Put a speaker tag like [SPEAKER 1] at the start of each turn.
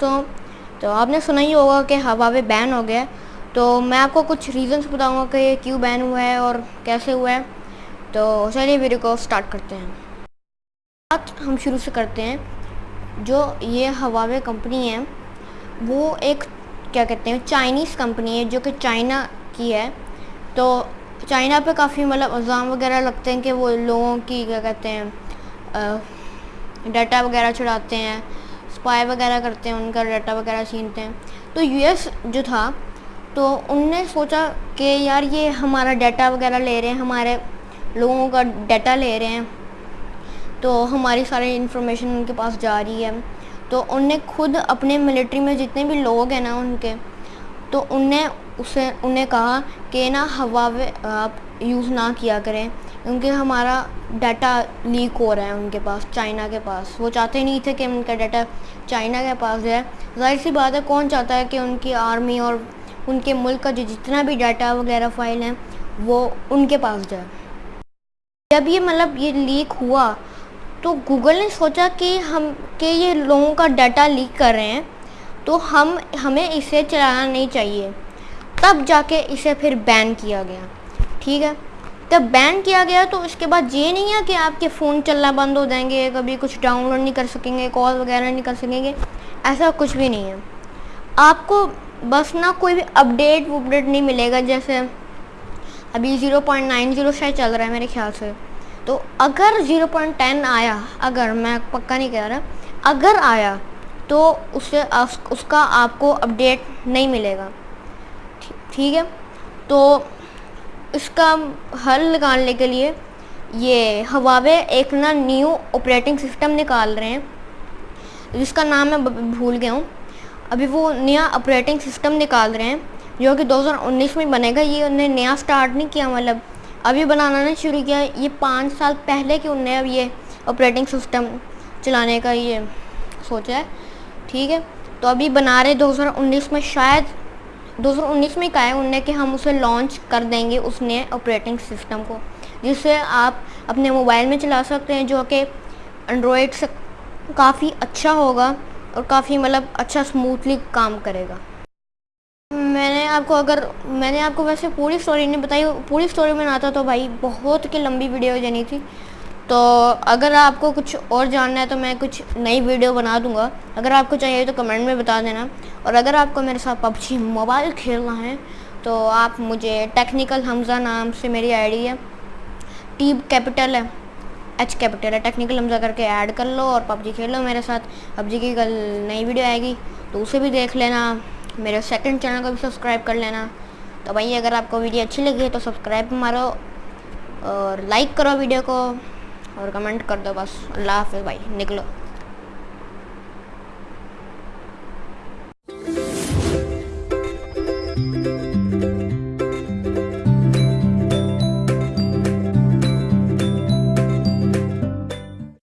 [SPEAKER 1] दोस्तों तो आपने सुना ही होगा कि हवावे बैन हो गया। तो मैं आपको कुछ रीज़न्स बताऊँगा कि ये क्यों बैन हुआ है और कैसे हुआ है। तो चलिए वीडियो को स्टार्ट करते हैं। बात हम शुरू से करते हैं। जो ये हवावे कंपनी है, वो एक, क्या कहते हैं चाइनीज़ कंपनी है, जो कि चाइना की है। तो चाइना पे काफ़ी मतलब इल्ज़ाम वगैरह लगते हैं कि वो लोगों की, क्या कहते हैं डाटा वगैरह चढ़ाते हैं। स्पाई वगैरह करते हैं, उनका डाटा वगैरह छीनते हैं। तो यूएस जो था तो उनने सोचा कि यार ये हमारा डाटा वगैरह ले रहे हैं, हमारे लोगों का डाटा ले रहे हैं तो हमारी सारी इन्फॉर्मेशन उनके पास जा रही है। तो उनने खुद अपने मिलिट्री में जितने भी लोग हैं ना उनके तो उनने उसे उन्हें कहा कि ना हवा आप यूज़ ना किया करें। क्योंकि हमारा डाटा लीक हो रहा है उनके पास चाइना के पास। वो चाहते नहीं थे कि उनका डाटा चाइना के पास जाए। ज़ाहिर सी बात है, कौन चाहता है कि उनकी आर्मी और उनके मुल्क का जो जितना भी डाटा वगैरह फ़ाइल है, वो उनके पास जाए। जब ये मतलब ये लीक हुआ तो गूगल ने सोचा कि हम, कि ये लोगों का डाटा लीक कर रहे हैं तो हम, हमें इसे चलाना नहीं चाहिए। तब जाके इसे फिर बैन किया गया। ठीक है? जब बैन किया गया तो उसके बाद ये नहीं है कि आपके फ़ोन चलना बंद हो जाएँगे, कभी कुछ डाउनलोड नहीं कर सकेंगे कॉल वगैरह नहीं कर सकेंगे, ऐसा कुछ भी नहीं है। आपको बस ना कोई भी अपडेट वपडेट नहीं मिलेगा, जैसे अभी ज़ीरो पॉइंट नाइन ज़ीरो शायद चल रहा है मेरे ख्याल से। तो अगर ज़ीरो पॉइंट टेन आया, अगर मैं पक्का नहीं कह रहा, अगर आया तो उससे उसका आपको अपडेट नहीं मिलेगा। ठीक है? तो इसका हल निकालने के लिए ये हवावे एक ना न्यू ऑपरेटिंग सिस्टम निकाल रहे हैं। जिसका नाम मैं भूल गया हूँ। अभी वो नया ऑपरेटिंग सिस्टम निकाल रहे हैं, जो कि 2019 में बनेगा। ये उन्हें नया स्टार्ट नहीं किया मतलब अभी बनाना नहीं शुरू किया। ये पाँच साल पहले कि उन्हें अब ये ऑपरेटिंग सिस्टम चलाने का ये सोचा है। ठीक है? तो अभी बना रहे 2019 में शायद 2019 में कहा है उन्होंने कि हम उसे लॉन्च कर देंगे उस नए ऑपरेटिंग सिस्टम को, जिससे आप अपने मोबाइल में चला सकते हैं, जो कि एंड्रॉयड से काफ़ी अच्छा होगा और काफ़ी मतलब अच्छा स्मूथली काम करेगा। मैंने आपको अगर, मैंने आपको वैसे पूरी स्टोरी नहीं बताई, पूरी स्टोरी में आता तो भाई बहुत की लंबी वीडियो जानी थी। तो अगर आपको कुछ और जानना है तो मैं कुछ नई वीडियो बना दूँगा। अगर आपको चाहिए तो कमेंट में बता देना। और अगर आपको मेरे साथ पबजी मोबाइल खेलना है तो आप मुझे टेक्निकल हमज़ा नाम से मेरी आईडी है टी कैपिटल है एच कैपिटल है। टेक्निकल हमज़ा करके ऐड कर लो और पबजी खेल लो मेरे साथ। पबजी की कल नई वीडियो आएगी तो उसे भी देख लेना। मेरे सेकंड चैनल को भी सब्सक्राइब कर लेना। तो भाई, अगर आपको वीडियो अच्छी लगी है तो सब्सक्राइब मारो और लाइक करो वीडियो को और कमेंट कर दो बस। अल्लाह हाफिज़ भाई, निकलो।